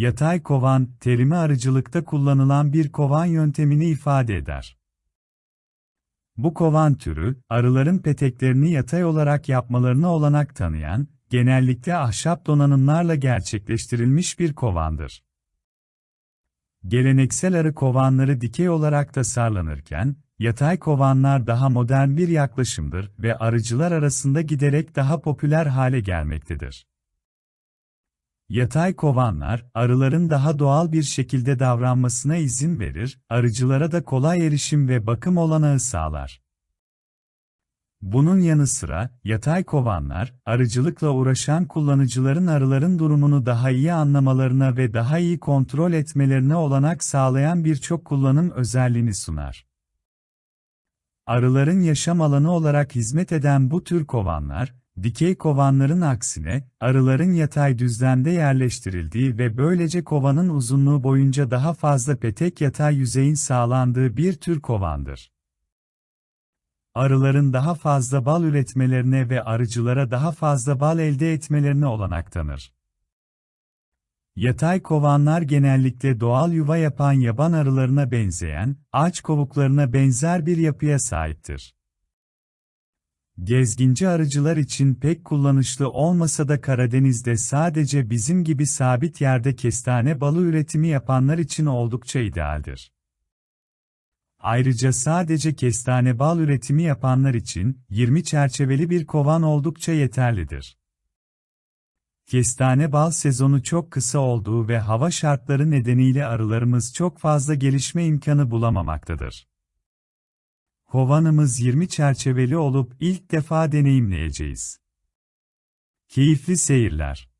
Yatay kovan, terimi arıcılıkta kullanılan bir kovan yöntemini ifade eder. Bu kovan türü, arıların peteklerini yatay olarak yapmalarına olanak tanıyan, genellikle ahşap donanımlarla gerçekleştirilmiş bir kovandır. Geleneksel arı kovanları dikey olarak tasarlanırken, yatay kovanlar daha modern bir yaklaşımdır ve arıcılar arasında giderek daha popüler hale gelmektedir. Yatay kovanlar, arıların daha doğal bir şekilde davranmasına izin verir, arıcılara da kolay erişim ve bakım olanağı sağlar. Bunun yanı sıra, yatay kovanlar, arıcılıkla uğraşan kullanıcıların arıların durumunu daha iyi anlamalarına ve daha iyi kontrol etmelerine olanak sağlayan birçok kullanım özelliğini sunar. Arıların yaşam alanı olarak hizmet eden bu tür kovanlar, dikey kovanların aksine, arıların yatay düzlemde yerleştirildiği ve böylece kovanın uzunluğu boyunca daha fazla petek yatay yüzeyin sağlandığı bir tür kovandır arıların daha fazla bal üretmelerine ve arıcılara daha fazla bal elde etmelerine olanak tanır. Yatay kovanlar genellikle doğal yuva yapan yaban arılarına benzeyen, ağaç kovuklarına benzer bir yapıya sahiptir. Gezginci arıcılar için pek kullanışlı olmasa da Karadeniz'de sadece bizim gibi sabit yerde kestane balı üretimi yapanlar için oldukça idealdir. Ayrıca sadece kestane bal üretimi yapanlar için 20 çerçeveli bir kovan oldukça yeterlidir. Kestane bal sezonu çok kısa olduğu ve hava şartları nedeniyle arılarımız çok fazla gelişme imkanı bulamamaktadır. Kovanımız 20 çerçeveli olup ilk defa deneyimleyeceğiz. Keyifli seyirler.